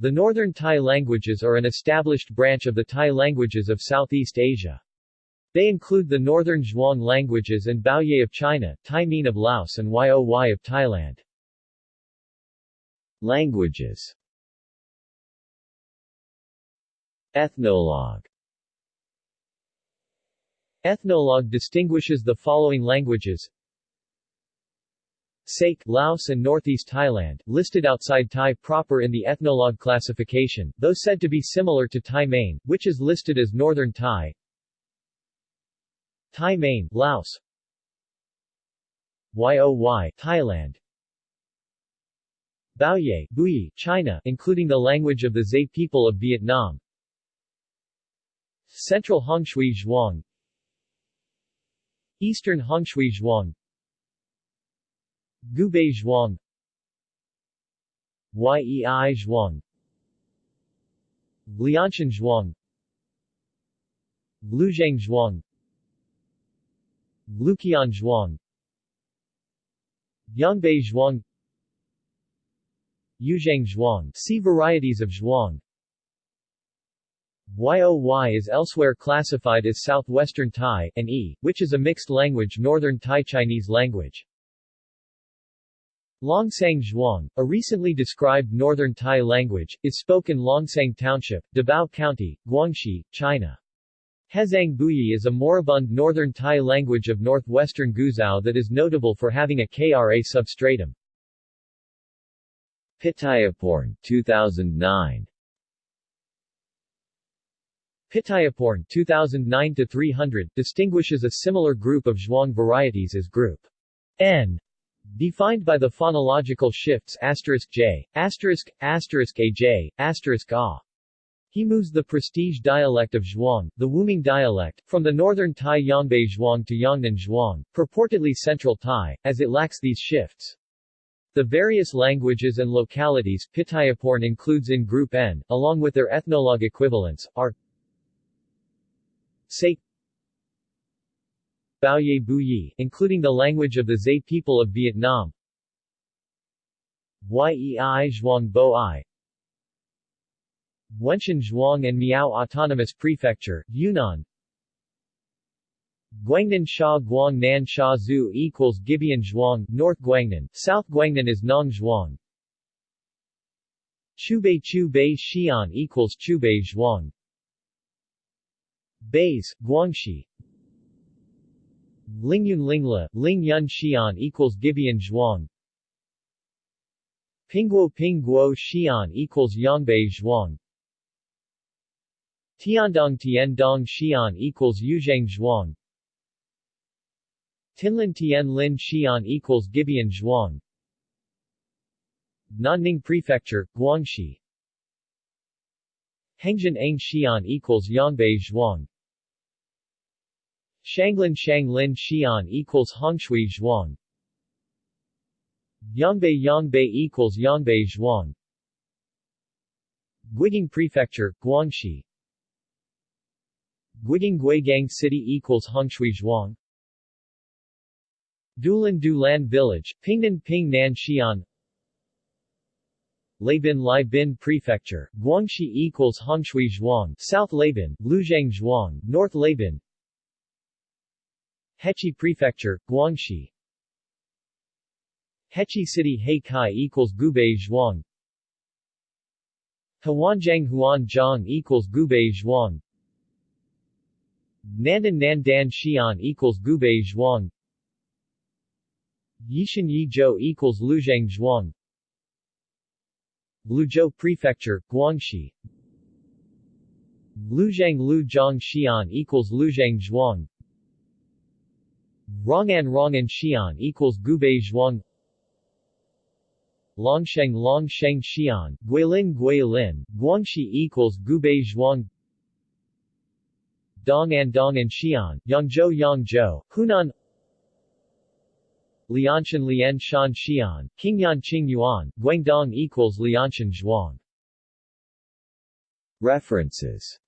The Northern Tai languages are an established branch of the Tai languages of Southeast Asia. They include the Northern Zhuang languages and Baoye of China, Thai Mien of Laos and Yoy of Thailand. Languages Ethnologue Ethnologue distinguishes the following languages Saek, Laos and Northeast Thailand, listed outside Thai proper in the Ethnologue classification, though said to be similar to Thai Main, which is listed as Northern Thai. Thai Main, Laos. Yoy, Thailand. Baoye, Bui, China, including the language of the Zay people of Vietnam. Central Hongshui Zhuang Eastern Hongshui Zhuang Gubei Zhuang. Yei Zhuang. Lianshan Zhuang. Luzhang Zhuang. Luqian Zhuang. Yongbei Zhuang. Yuzhang Zhuang. See varieties of Zhuang. Yoy is elsewhere classified as Southwestern Tai, and E, which is a mixed language Northern Tai Chinese language. Longsang Zhuang, a recently described Northern Tai language, is spoken Longsang Township, Dabao County, Guangxi, China. Hezhang Buyi is a moribund Northern Tai language of northwestern Guizhou that is notable for having a Kra substratum. Pittayaporn 2009 Pittayaporn 2009 300 distinguishes a similar group of Zhuang varieties as group N Defined by the phonological shifts j, aj, a. He moves the prestige dialect of Zhuang, the Wuming dialect, from the northern Tai Yongbei Zhuang to Yangnan Zhuang, purportedly Central Tai, as it lacks these shifts. The various languages and localities Pittayaporn includes in Group N, along with their ethnologue equivalents, are Say Baoye Buyi, including the language of the Zay people of Vietnam. Yei Zhuang Bo I Wenshan Zhuang and Miao Autonomous Prefecture, Yunnan. Guangnan Sha Guang Nan Sha Zhu equals Gibeon Zhuang, North Guangnan, South Guangnan is Nong Zhuang. Chubei Chubei Xi'an equals Chubei Zhuang. Bays, Guangxi Lingyun Lingla, Lingyun Xi'an equals Gibeon Zhuang. Pingguo Pingguo Xi'an equals Yangbei Zhuang. Tiandong Tiandong Xi'an equals Yuzhang Zhuang. Tinlin Tien Lin Xi'an equals Gibeon Zhuang. Nanning Prefecture, Guangxi. Hengjin Ang Xi'an equals Yangbei Zhuang Shanglin Shanglin Xi'an equals Hongshui Zhuang. Yangbei Yangbei equals Yangbei Zhuang. Guigang Prefecture, Guangxi. Guigang Guigang City equals Hongshui Zhuang. Dulan Dulan Village, Pingnan Pingnan Xi'an. Laibin Laibin Prefecture, Guangxi equals Hongshui Zhuang South Laibin, Luzhang Zhuang, North Laibin Hechi Prefecture, Guangxi. Hechi City Heikai equals Gubei Zhuang. Huanjiang Huanjiang equals Gubei Zhuang. Nandan Nandan Xi'an equals Gubei Zhuang. Yishan Yizhou equals Luzhang Zhuang. Liuzhou Prefecture, Guangxi. Luzhang Luzhang Xi'an equals Luzhang Zhuang Rongan Rongan Xi'an equals Gubei Zhuang. Longsheng Longsheng Xi'an, Guilin Guilin, Guangxi equals Gubei Zhuang. Dongan Dongan Xi'an, Yangzhou Yangzhou, Hunan. Lianshan Lian Shan Xi'an, Qingyan Qing Yuan, Guangdong equals Lianshan Zhuang. References